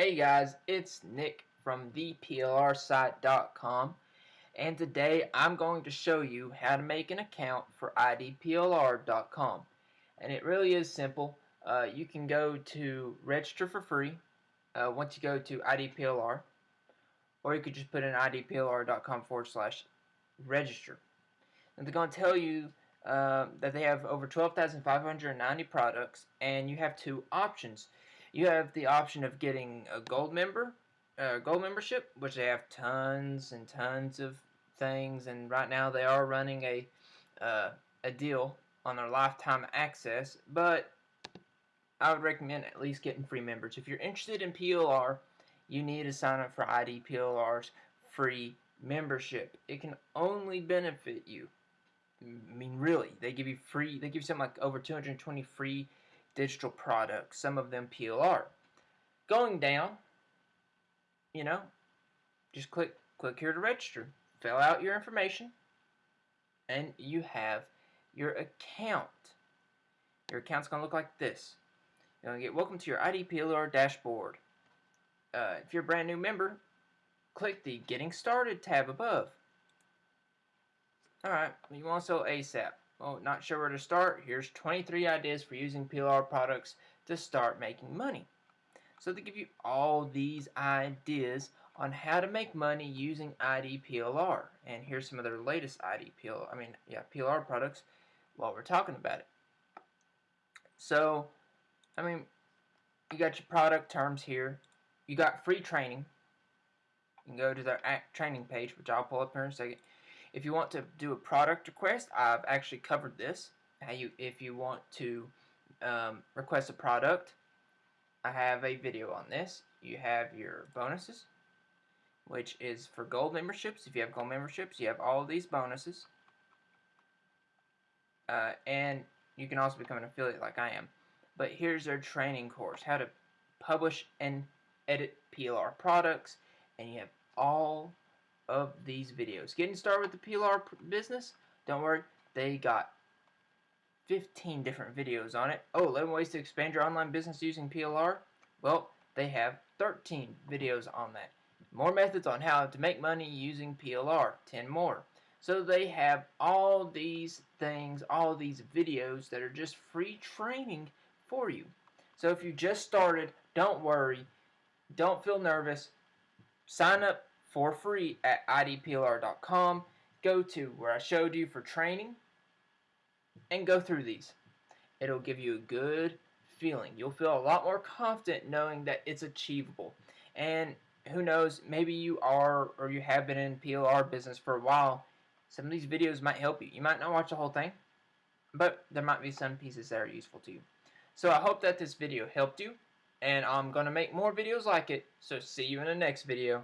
Hey guys, it's Nick from theplrsite.com and today I'm going to show you how to make an account for idplr.com and it really is simple. Uh, you can go to register for free uh, once you go to idplr or you could just put in idplr.com forward slash register. And they're going to tell you uh, that they have over 12,590 products and you have two options you have the option of getting a gold member, uh, gold membership, which they have tons and tons of things, and right now they are running a uh, a deal on their lifetime access. But I would recommend at least getting free members. If you're interested in PLR, you need to sign up for ID PLR's free membership. It can only benefit you. I mean, really, they give you free. They give you something like over 220 free digital products, some of them PLR. Going down, you know, just click click here to register. Fill out your information and you have your account. Your account's going to look like this. You're going to get welcome to your IDPLR dashboard. Uh, if you're a brand new member, click the Getting Started tab above. Alright, you want to sell ASAP. Oh, not sure where to start? Here's 23 ideas for using PLR products to start making money. So they give you all these ideas on how to make money using ID PLR. And here's some of their latest ID PLR, I mean, yeah, PLR products while we're talking about it. So, I mean, you got your product terms here. You got free training. You can go to their training page, which I'll pull up here in a second. If you want to do a product request, I've actually covered this. How you, if you want to um, request a product, I have a video on this. You have your bonuses, which is for gold memberships. If you have gold memberships, you have all these bonuses. Uh, and you can also become an affiliate like I am. But here's their training course, how to publish and edit PLR products, and you have all of these videos. Getting started with the PLR business, don't worry, they got 15 different videos on it. Oh, 11 ways to expand your online business using PLR. Well, they have 13 videos on that. More methods on how to make money using PLR, 10 more. So they have all these things, all these videos that are just free training for you. So if you just started, don't worry, don't feel nervous. Sign up for free at idplr.com. Go to where I showed you for training and go through these. It'll give you a good feeling. You'll feel a lot more confident knowing that it's achievable. And who knows, maybe you are or you have been in PLR business for a while. Some of these videos might help you. You might not watch the whole thing, but there might be some pieces that are useful to you. So I hope that this video helped you, and I'm going to make more videos like it, so see you in the next video.